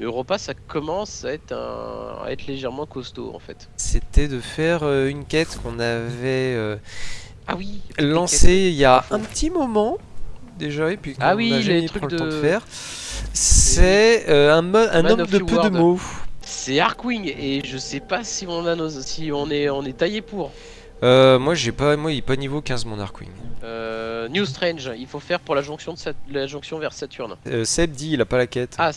Europa, ça commence à être, un... à être légèrement costaud en fait. C'était de faire euh, une quête qu'on avait euh, Ah oui lancée il y a un petit moment déjà, et puis Ah oui, n'a les trucs pris le temps de de- faire. C'est euh, un, un homme de peu de mots. C'est Arkwing et je sais pas si on a nos... si on est on est taillé pour. Euh, moi j'ai pas, moi il est pas niveau 15 mon Arkwing. Euh, New Strange, il faut faire pour la jonction de Sat- la jonction vers Saturne. Seb dit il a pas la quête. Ah,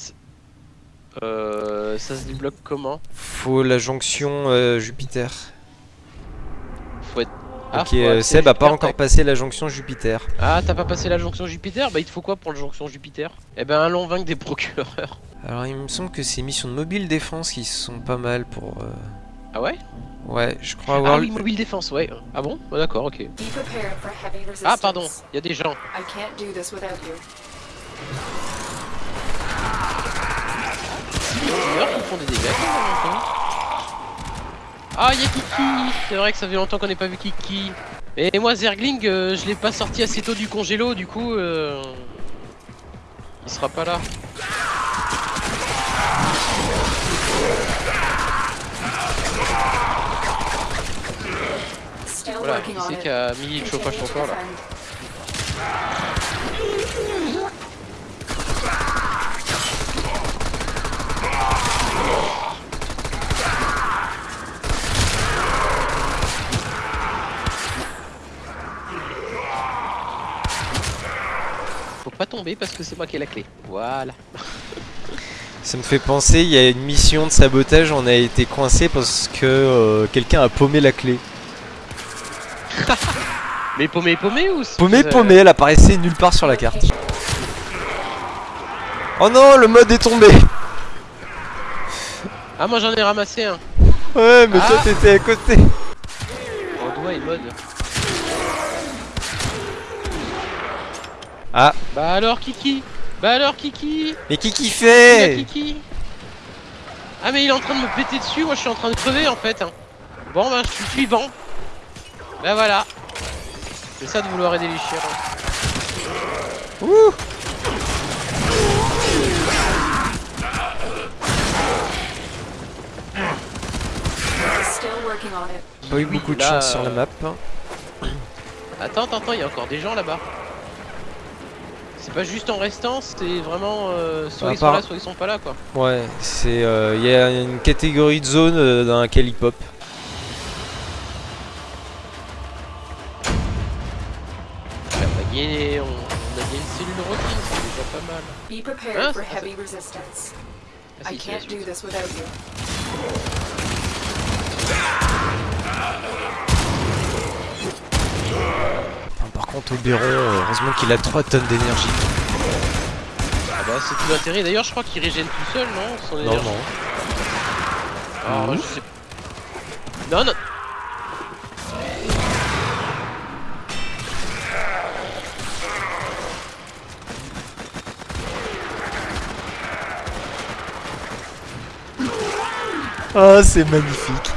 euh, ça se débloque comment Faut la jonction euh, Jupiter. Faut être. Ah, ok, faut euh, Seb a pas Jupiter, encore passé la jonction Jupiter. Ah, t'as pas passé la jonction Jupiter Bah, il te faut quoi pour la jonction Jupiter Eh ben, allons vaincre des procureurs. Alors il me semble que c'est missions de mobile défense qui sont pas mal pour... euh, Ah ouais Ouais, je crois avoir... Ah oui, mobile défense, ouais. Ah bon Ah, D'accord, ok. Be prepared for heavy resistance. Ah, pardon, il y a des gens. I can't do this Il a qui font des dégâts. Ah, il y a Kiki C'est vrai que ça fait longtemps qu'on n'ait pas vu Kiki. Et moi, Zergling, euh, je l'ai pas sorti assez tôt du congélo, du coup... euh, Il sera pas là. Voilà, working qui on c'est it. qui a mis le chauffage encore là pas tomber parce que c'est moi qui ai la clé. Voilà. Ça me fait penser, il y a une mission de sabotage, on a été coincé parce que euh, quelqu'un a paumé la clé. Mais paumé, paumé ou c'est- Paumé, euh, paumé, elle apparaissait nulle part sur la carte. Oh non, le mode est tombé Ah, moi j'en ai ramassé un. Ouais, mais toi Ah. t'étais à côté En doigt et mode. Ah, Bah alors Kiki Bah alors Kiki mais a fait Kiki Ah mais il est en train de me péter dessus, moi je suis en train de crever en fait. Bon bah je suis suivant. Bah voilà. C'est ça de vouloir aider les chiens. Ouh on it. Pas eu Oui, beaucoup de là, chance sur la euh, map. Attends, attends, attends, il y a encore des gens là-bas. C'est pas juste en restant, c'est vraiment euh, soit À ils sont part- là, soit ils sont pas là quoi. Ouais, c'est... euh, Il y a une catégorie de zone euh, dans laquelle il pop. On a gagné, on, on a gagné une cellule de routine, c'est déjà pas mal. Be prepared Ah, for heavy resistance. Ah, I can't do this without you. Oberon, heureusement qu'il a 3 tonnes d'énergie. Ah bah c'est tout l'intérêt, d'ailleurs je crois qu'il régène tout seul, non Son Non, énergie. non. Alors, Mhm. je sais... Non, non Ah, c'est magnifique.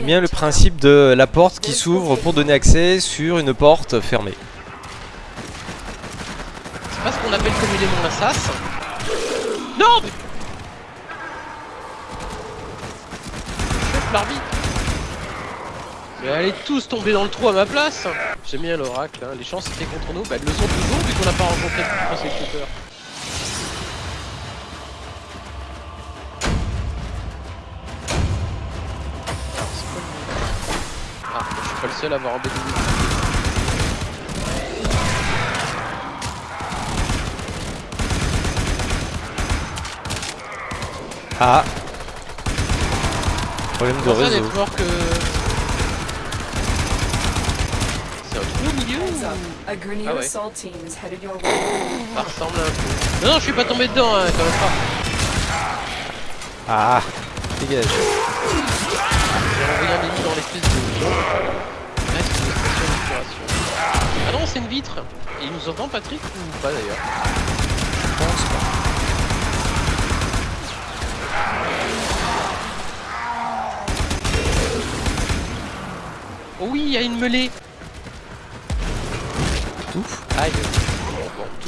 J'aime bien le principe de la porte qui s'ouvre pour donner accès sur une porte fermée. C'est pas ce qu'on appelle communément la sas. Non mais... L'arbitre Mais allez tous tomber dans le trou à ma place J'aime bien l'oracle, hein. les chances étaient contre nous, bah elles le sont toujours vu qu'on n'a pas rencontré de prosecuteur. Seul à avoir embêté Ah Problème de réseau. network que... C'est un trou au milieu Ah ouais. assault team is headed your way. Ça ressemble un peu. Non, non, je suis pas tombé dedans, hein, quand même pas. Ah Dégage. une vitre. Et il nous entend Patrick ou pas d'ailleurs Je pense pas. Oh oui, il y a une mêlée Ouf Aïe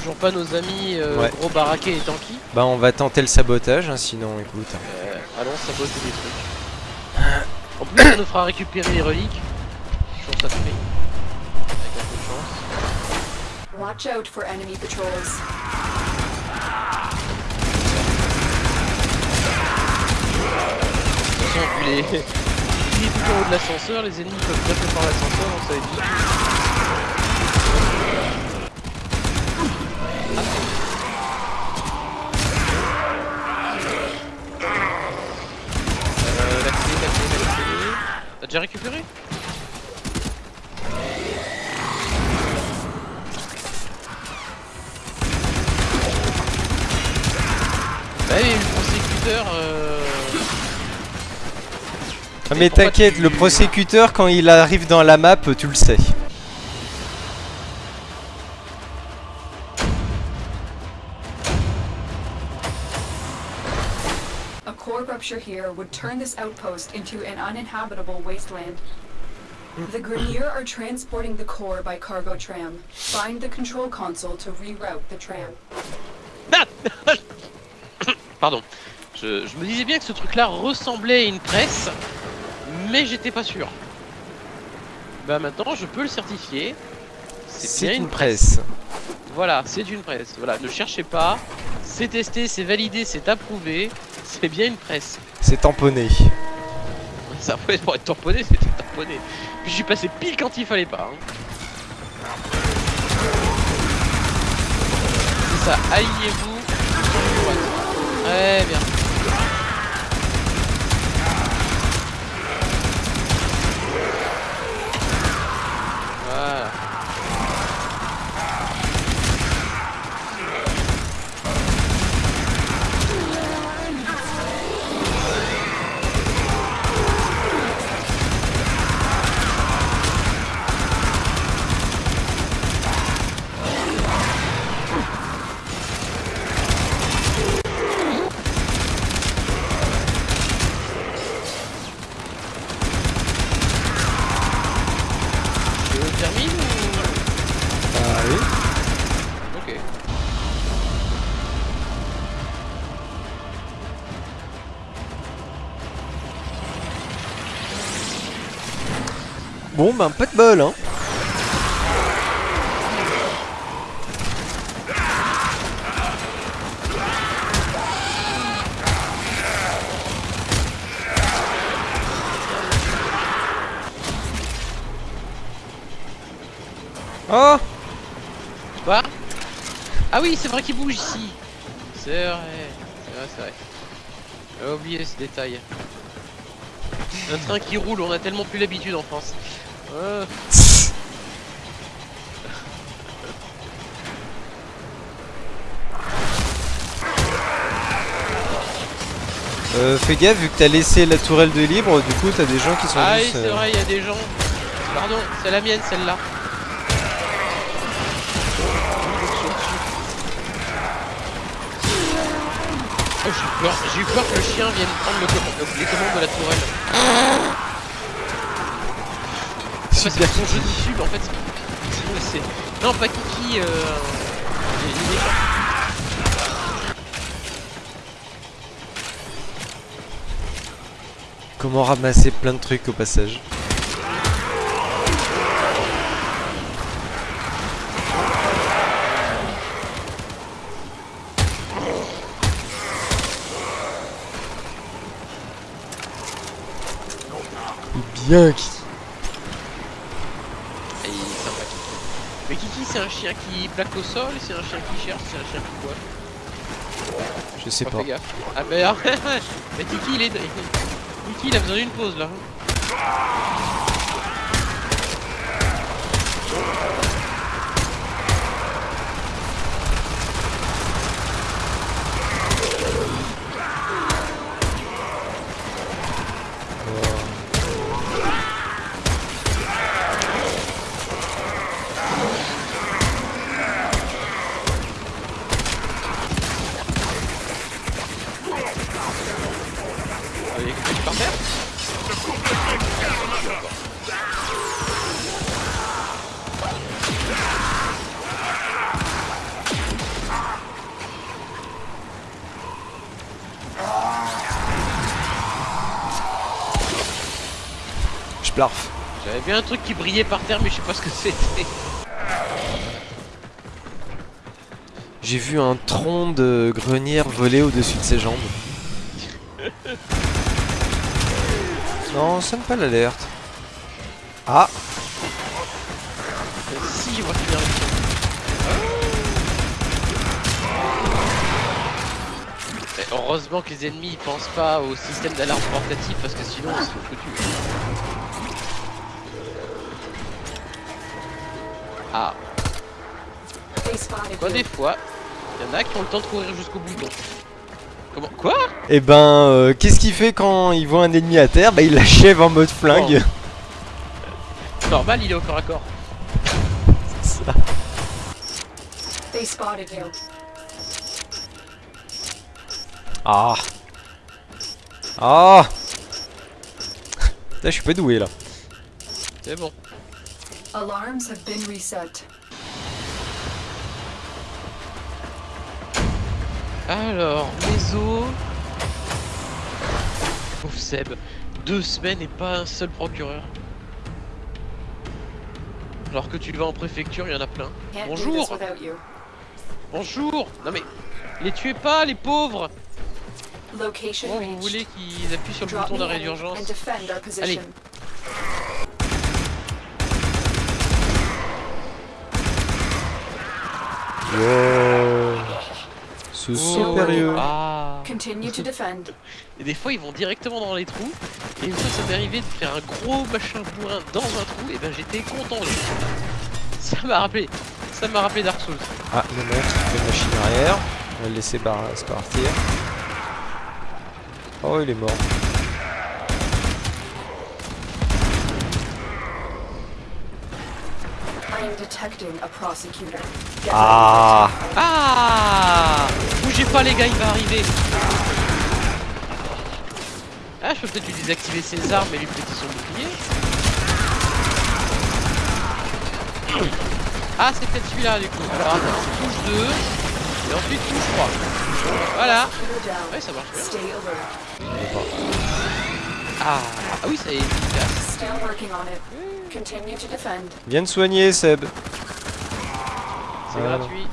toujours pas nos amis euh, gros baraqués et tanky. Bah on va tenter le sabotage, hein, sinon écoute. Euh, allons saboter des trucs. en plus ça nous fera récupérer les reliques. Avec un peu de chance. Watch out for enemy patrols. Haut de l'ascenseur, les ennemis peuvent par l'ascenseur, ça va être mais t'inquiète, tu- le prosécuteur quand il arrive dans la map, tu le sais. A core rupture here would turn this outpost into an uninhabitable wasteland. The Grenier are transporting the core by cargo tram. Find the control console to reroute the tram. Ah Pardon. Je, je me disais bien que ce truc-là ressemblait à une presse, mais j'étais pas sûr. Bah maintenant, je peux le certifier. C'est bien une une presse. Voilà, c'est une presse. Voilà, ne cherchez pas. C'est testé, c'est validé, c'est approuvé. C'est bien une presse. C'est tamponné. Ça peut être pour être tamponné, c'était tamponné. Puis je suis passé pile quand il fallait pas. hein. C'est ça, alliez-vous. Très bien. Ben pas de bol, hein. Oh Quoi? Ah oui, c'est vrai qu'il bouge ici. C'est vrai. C'est vrai, c'est vrai. J'avais oublié ce détail. Un train qui roule, on a tellement plus l'habitude en France. Euh, Euh, fais gaffe, vu que t'as laissé la tourelle de libre, du coup t'as des gens qui sont Ah oui, c'est euh, vrai, il y a des gens. Pardon, c'est la mienne celle-là. Oh, j'ai eu peur, j'ai eu peur que le chien vienne prendre le- les commandes de la tourelle. C'est son jeu de en fait. c'est- Non, pas Kiki. Euh... Comment ramasser plein de trucs au passage Bien qui Et il est sympa Kiki. Mais Kiki, c'est un chien qui plaque au sol, c'est un chien qui cherche, c'est un chien qui quoi Je sais Pas pas. fait gaffe. Ah bah mais Kiki il est... Kiki il a besoin d'une pause là. Je blarf. J'avais vu un truc qui brillait par terre mais je sais pas ce que c'était. J'ai vu un tronc de grenière voler au-dessus de ses jambes. Non, sonne pas l'alerte. Ah, Euh, si, je vois finir la mission. Eh, Heureusement que les ennemis ils pensent pas au système d'alarme portatif parce que sinon ils sont foutus. Ah, quoi des fois, il y en a qui ont le temps de courir jusqu'au bouton. Comment Quoi et ben, euh, qu'est-ce qu'il fait quand il voit un ennemi à terre? Bah, il l'achève en mode flingue. Normal, il est au corps à corps. Ça. Ah. Ah. Putain, je suis pas doué là. C'est bon. Alarms have been reset. Alors, les os. Pauvre Seb. Deux semaines et pas un seul procureur. Alors que tu vas en préfecture, il y en a plein. Bonjour. Bonjour Non mais, les tuez pas, les pauvres Location Comment vous voulez qu'ils appuient sur le bouton d'arrêt d'urgence. Wow. Ce Oh. Ah Continue to defend. Et des fois, ils vont directement dans les trous. Et une fois, ça m'est arrivé de faire un gros machin bourrin dans un trou. Et ben, j'étais content. les. Ça m'a rappelé. Ça m'a rappelé Dark Souls. Ah, le mec qui fait machine arrière. On va le laisser se partir. Oh, il est mort. Ah. Ah Bougez pas, les gars, il va arriver. Ah, je peux peut-être lui désactiver ses armes et lui péter son bouclier. Ah, c'est peut-être celui-là, du coup. Alors, attends, touche 2. Et ensuite, touche 3. Voilà. Ouais, ça marche bien. Ah, ah oui, ça y est efficace. Still working on it. Continue to defend. Viens de soigner, Seb. C'est Voilà. gratuit.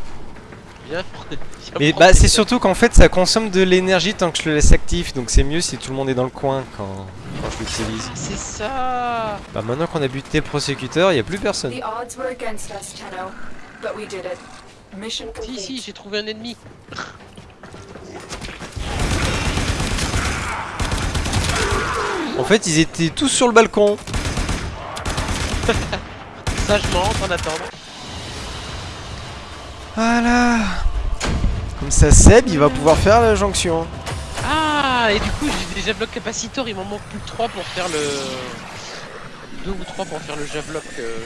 Viens. viens Mais bah, c'est surtout qu'en fait, ça consomme de l'énergie tant que je le laisse actif. Donc c'est mieux si tout le monde est dans le coin quand, quand je l'utilise. C'est ça Bah, maintenant qu'on a buté le prosécuteur, il y a plus personne. Si, si, j'ai trouvé un ennemi. En fait, ils étaient tous sur le balcon. Sagement, en attendant. Voilà. Comme ça, Seb, il va pouvoir faire la jonction. Ah, et du coup, j'ai déjà bloc capacitor, il m'en manque plus que 3 pour faire le... 2 ou 3 pour faire le javloc. euh.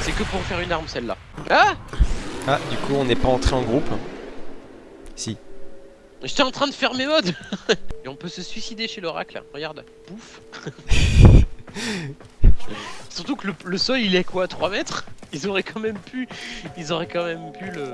C'est que pour faire une arme, celle-là. Ah Ah, du coup, on n'est pas entré en groupe. Si. J'étais en train de faire mes modes. Et on peut se suicider chez l'oracle, regarde. Pouf Surtout que le, le sol, il est quoi 3 mètres? Ils auraient quand même pu... Ils auraient quand même pu le...